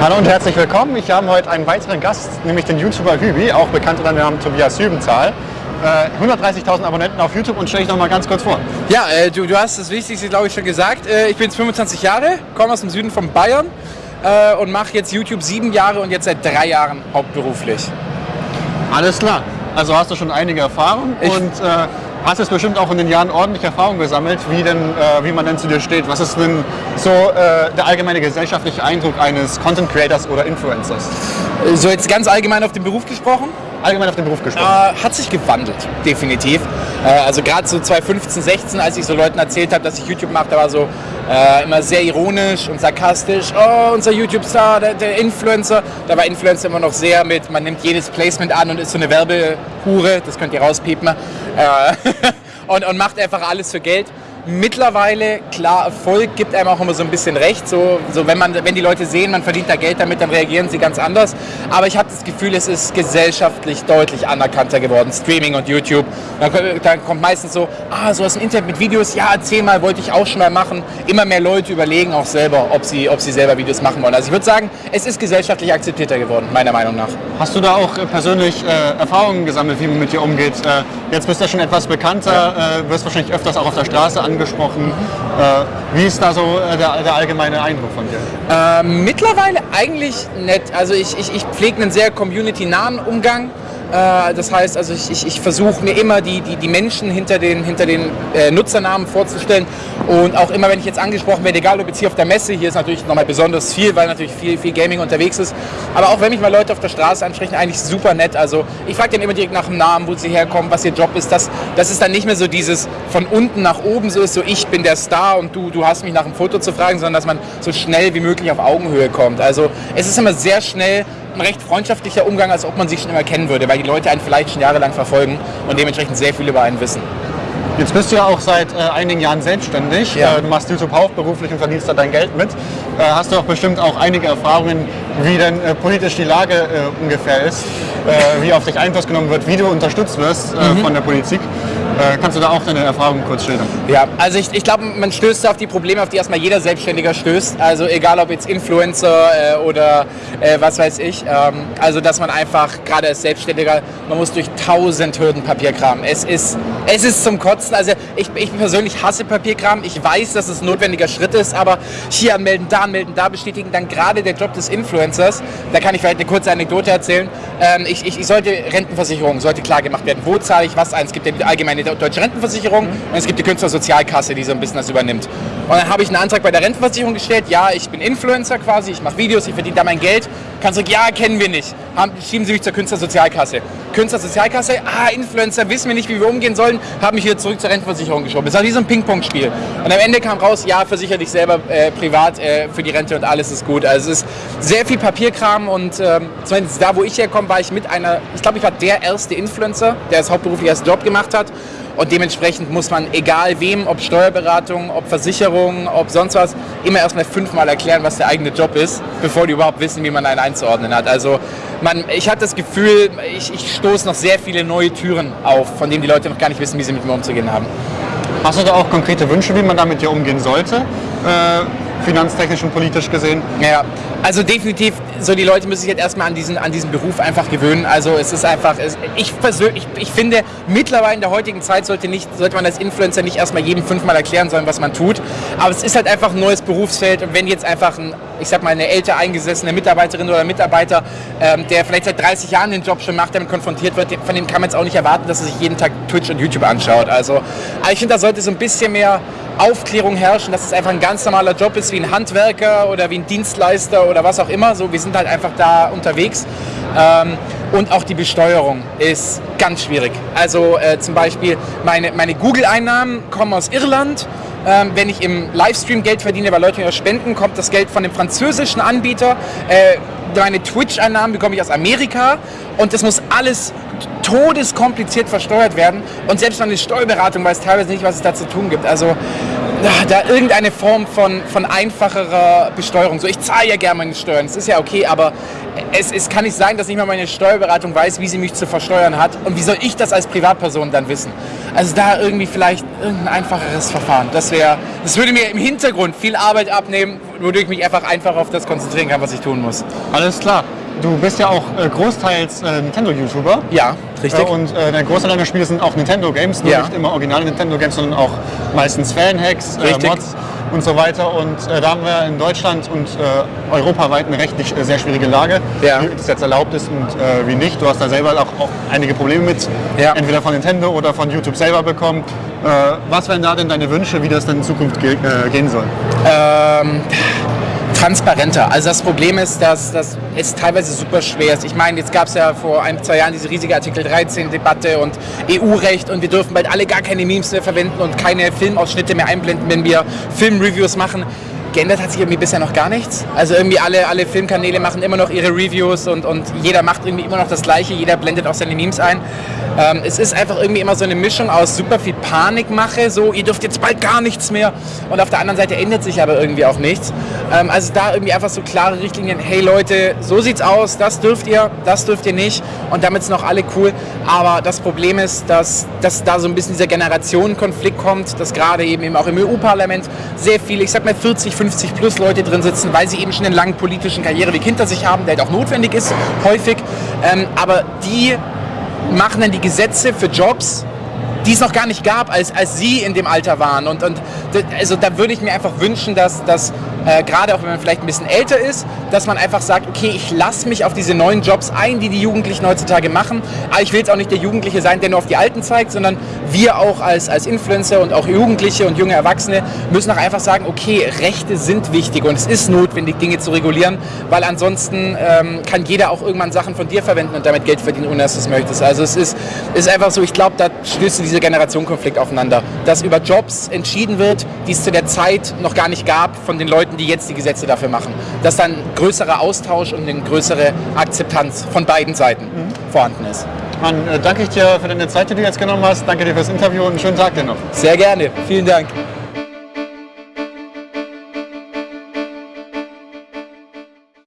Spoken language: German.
Hallo und herzlich willkommen. Ich habe heute einen weiteren Gast, nämlich den YouTuber Hübi, auch bekannt unter dem Namen Tobias Hübenzahl. Äh, 130.000 Abonnenten auf YouTube und stelle ich noch mal ganz kurz vor. Ja, äh, du, du hast das Wichtigste, glaube ich, schon gesagt. Äh, ich bin jetzt 25 Jahre, komme aus dem Süden von Bayern äh, und mache jetzt YouTube sieben Jahre und jetzt seit drei Jahren hauptberuflich. Alles klar. Also hast du schon einige Erfahrung Ich- und äh, hast jetzt bestimmt auch in den Jahren ordentlich Erfahrung gesammelt, wie, denn, äh, wie man denn zu dir steht. Was ist denn so äh, der allgemeine gesellschaftliche Eindruck eines Content Creators oder Influencers? So jetzt ganz allgemein auf den Beruf gesprochen. Allgemein auf den Beruf gesprochen. Äh, hat sich gewandelt, definitiv. Äh, also gerade so 2015, 16, als ich so Leuten erzählt habe, dass ich YouTube mache, da war so äh, immer sehr ironisch und sarkastisch. Oh, unser YouTube-Star, der, der Influencer. Da war Influencer immer noch sehr mit, man nimmt jedes Placement an und ist so eine Werbehure, das könnt ihr rauspiepen. Äh, und, und macht einfach alles für Geld. Mittlerweile, klar, Erfolg gibt einem auch immer so ein bisschen recht. So, so wenn, man, wenn die Leute sehen, man verdient da Geld damit, dann reagieren sie ganz anders. Aber ich habe das Gefühl, es ist gesellschaftlich deutlich anerkannter geworden. Streaming und YouTube. Dann, dann kommt meistens so, ah, so aus dem Internet mit Videos, ja, erzähl mal, wollte ich auch schon mal machen. Immer mehr Leute überlegen auch selber, ob sie, ob sie selber Videos machen wollen. Also ich würde sagen, es ist gesellschaftlich akzeptierter geworden, meiner Meinung nach. Hast du da auch äh, persönlich äh, Erfahrungen gesammelt, wie man mit dir umgeht? Äh, jetzt bist du ja schon etwas bekannter, äh, wirst wahrscheinlich öfters auch auf der Straße angesprochen. Äh, wie ist da so äh, der, der allgemeine Eindruck von dir? Ähm, mittlerweile eigentlich nett. Also ich, ich, ich pflege einen sehr community-nahen Umgang. Äh, das heißt, also ich, ich, ich versuche mir immer die, die, die Menschen hinter den, hinter den äh, Nutzernamen vorzustellen. Und auch immer, wenn ich jetzt angesprochen werde, egal ob jetzt hier auf der Messe, hier ist natürlich nochmal besonders viel, weil natürlich viel, viel Gaming unterwegs ist. Aber auch wenn mich mal Leute auf der Straße ansprechen, eigentlich super nett. Also ich frage dann immer direkt nach dem Namen, wo sie herkommen, was ihr Job ist. Das, das ist dann nicht mehr so dieses von unten nach oben so ist, so ich bin der Star und du, du hast mich nach einem Foto zu fragen, sondern dass man so schnell wie möglich auf Augenhöhe kommt. Also es ist immer sehr schnell ein recht freundschaftlicher Umgang, als ob man sich schon immer kennen würde, weil die Leute einen vielleicht schon jahrelang verfolgen und dementsprechend sehr viel über einen wissen. Jetzt bist du ja auch seit äh, einigen Jahren selbstständig. Ja. Äh, du machst YouTube hauptberuflich und verdienst da dein Geld mit. Äh, hast du auch bestimmt auch einige Erfahrungen, wie denn äh, politisch die Lage äh, ungefähr ist, äh, wie auf dich Einfluss genommen wird, wie du unterstützt wirst Mhm. von der Politik. Äh, kannst du da auch deine Erfahrungen kurz schildern? Ja, also ich, ich glaube, man stößt auf die Probleme, auf die erstmal jeder Selbstständiger stößt. Also egal ob jetzt Influencer äh, oder äh, was weiß ich. Ähm, also dass man einfach, gerade als Selbstständiger, man muss durch tausend Hürden Papier kramen. Es ist, es ist zum Kotzen. Also ich, ich persönlich hasse Papierkram. Ich weiß, dass es ein notwendiger Schritt ist, aber hier anmelden, da anmelden, da bestätigen. Dann gerade der Job des Influencers, da kann ich vielleicht eine kurze Anekdote erzählen. Ähm, ich, ich, ich sollte Rentenversicherung, sollte klar gemacht werden. Wo zahle ich was ein? Es gibt ja die allgemeine deutsche Rentenversicherung und es gibt die Künstlersozialkasse, die so ein bisschen das übernimmt. Und dann habe ich einen Antrag bei der Rentenversicherung gestellt. Ja, ich bin Influencer quasi, ich mache Videos, ich verdiene da mein Geld. Kannst du sagen, ja, kennen wir nicht. Haben, schieben Sie mich zur Künstlersozialkasse. Künstlersozialkasse, ah, Influencer, wissen wir nicht, wie wir umgehen sollen, haben mich wieder zurück zur Rentenversicherung geschoben. Das war wie so ein Ping-Pong-Spiel. Und am Ende kam raus, ja, versichere dich selber äh, privat äh, für die Rente und alles ist gut. Also es ist sehr viel Papierkram und ähm, zumindest da, wo ich herkomme, war ich mit einer, ich glaube, ich war der erste Influencer, der es hauptberuflich als Job gemacht hat. Und dementsprechend muss man, egal wem, ob Steuerberatung, ob Versicherung, ob sonst was, immer erstmal fünfmal erklären, was der eigene Job ist, bevor die überhaupt wissen, wie man einen einzuordnen hat. Also man, ich hatte das Gefühl, ich, ich stoße noch sehr viele neue Türen auf, von denen die Leute noch gar nicht wissen, wie sie mit mir umzugehen haben. Hast du da auch konkrete Wünsche, wie man da mit dir umgehen sollte? Äh, finanztechnisch und politisch gesehen? Ja, also definitiv, so die Leute müssen sich jetzt erstmal an diesen, an diesen Beruf einfach gewöhnen. Also es ist einfach, es, ich persönlich, ich, ich finde, mittlerweile in der heutigen Zeit sollte, nicht, sollte man als Influencer nicht erstmal jedem fünfmal erklären sollen, was man tut. Aber es ist halt einfach ein neues Berufsfeld und wenn jetzt einfach ein, ich sag mal, eine älter eingesessene Mitarbeiterin oder Mitarbeiter, ähm, der vielleicht seit 30 Jahren den Job schon macht, damit konfrontiert wird, von dem kann man jetzt auch nicht erwarten, dass er sich jeden Tag Twitch und YouTube anschaut. Also aber ich finde, da sollte so ein bisschen mehr Aufklärung herrschen, dass es einfach ein ganz normaler Job ist, wie ein Handwerker oder wie ein Dienstleister oder was auch immer. So, wir sind halt einfach da unterwegs. Ähm, und auch die Besteuerung ist ganz schwierig. Also äh, zum Beispiel meine, meine Google-Einnahmen kommen aus Irland. Ähm, wenn ich im Livestream Geld verdiene, weil Leute mir spenden, kommt das Geld von dem französischen Anbieter. Äh, meine Twitch-Einnahmen bekomme ich aus Amerika und das muss alles todeskompliziert versteuert werden und selbst meine Steuerberatung weiß teilweise nicht, was es da zu tun gibt. Also da irgendeine Form von, von einfacherer Besteuerung. So, ich zahle ja gerne meine Steuern, das ist ja okay, aber es, es kann nicht sein, dass nicht mal meine Steuerberatung weiß, wie sie mich zu versteuern hat. Und wie soll ich das als Privatperson dann wissen? Also da irgendwie vielleicht irgendein einfacheres Verfahren. Das wäre, das würde mir im Hintergrund viel Arbeit abnehmen, wodurch ich mich einfach einfach auf das konzentrieren kann, was ich tun muss. Alles klar. Du bist ja auch äh, großteils äh, Nintendo-YouTuber. Ja, richtig. Äh, und äh, der Großteil deiner Spiele sind auch Nintendo-Games, Ja. nicht immer originale Nintendo-Games, sondern auch meistens Fan-Hacks, äh. Mods und so weiter. Und äh, da haben wir in Deutschland und äh, europaweit eine rechtlich äh, sehr schwierige Lage, Ja. wie das jetzt erlaubt ist und äh, wie nicht. Du hast da selber auch, auch einige Probleme mit, Ja. entweder von Nintendo oder von YouTube selber bekommen. Äh, was wären da denn deine Wünsche, wie das dann in Zukunft ge äh, gehen soll? ähm, transparenter. Also das Problem ist, dass, dass es teilweise super schwer ist. Ich meine, jetzt gab es ja vor ein, zwei Jahren diese riesige Artikel 13-Debatte und EU-Recht und wir dürfen bald alle gar keine Memes mehr verwenden und keine Filmausschnitte mehr einblenden, wenn wir Filmreviews machen. Geändert hat sich irgendwie bisher noch gar nichts. Also irgendwie alle, alle Filmkanäle machen immer noch ihre Reviews und, und jeder macht irgendwie immer noch das Gleiche, jeder blendet auch seine Memes ein. Ähm, es ist einfach irgendwie immer so eine Mischung aus super viel Panikmache, so ihr dürft jetzt bald gar nichts mehr und auf der anderen Seite ändert sich aber irgendwie auch nichts. Ähm, also da irgendwie einfach so klare Richtlinien, hey Leute, so sieht's aus, das dürft ihr, das dürft ihr nicht und damit sind auch alle cool. Aber das Problem ist, dass, dass da so ein bisschen dieser Generationenkonflikt kommt, dass gerade eben, eben auch im EU-Parlament sehr viele, ich sag mal 40, 50 plus Leute drin sitzen, weil sie eben schon einen langen politischen Karriereweg hinter sich haben, der halt auch notwendig ist, häufig. Ähm, aber die machen dann die Gesetze für Jobs, die es noch gar nicht gab, als, als sie in dem Alter waren. Und, und also da würde ich mir einfach wünschen, dass, dass äh, gerade auch wenn man vielleicht ein bisschen älter ist, dass man einfach sagt, okay, ich lasse mich auf diese neuen Jobs ein, die die Jugendlichen heutzutage machen. Aber ich will jetzt auch nicht der Jugendliche sein, der nur auf die Alten zeigt, sondern wir auch als, als Influencer und auch Jugendliche und junge Erwachsene müssen auch einfach sagen, okay, Rechte sind wichtig und es ist notwendig, Dinge zu regulieren, weil ansonsten ähm, kann jeder auch irgendwann Sachen von dir verwenden und damit Geld verdienen, ohne dass du es möchtest. Also es ist, ist einfach so, ich glaube, da stößt dieser Generationenkonflikt aufeinander, dass über Jobs entschieden wird, die es zu der Zeit noch gar nicht gab von den Leuten, die jetzt die Gesetze dafür machen. Dass dann größerer Austausch und eine größere Akzeptanz von beiden Seiten vorhanden ist. Dann äh, danke ich dir für deine Zeit, die du jetzt genommen hast. Danke dir fürs Interview und einen schönen Tag dir noch. Sehr gerne. Vielen Dank.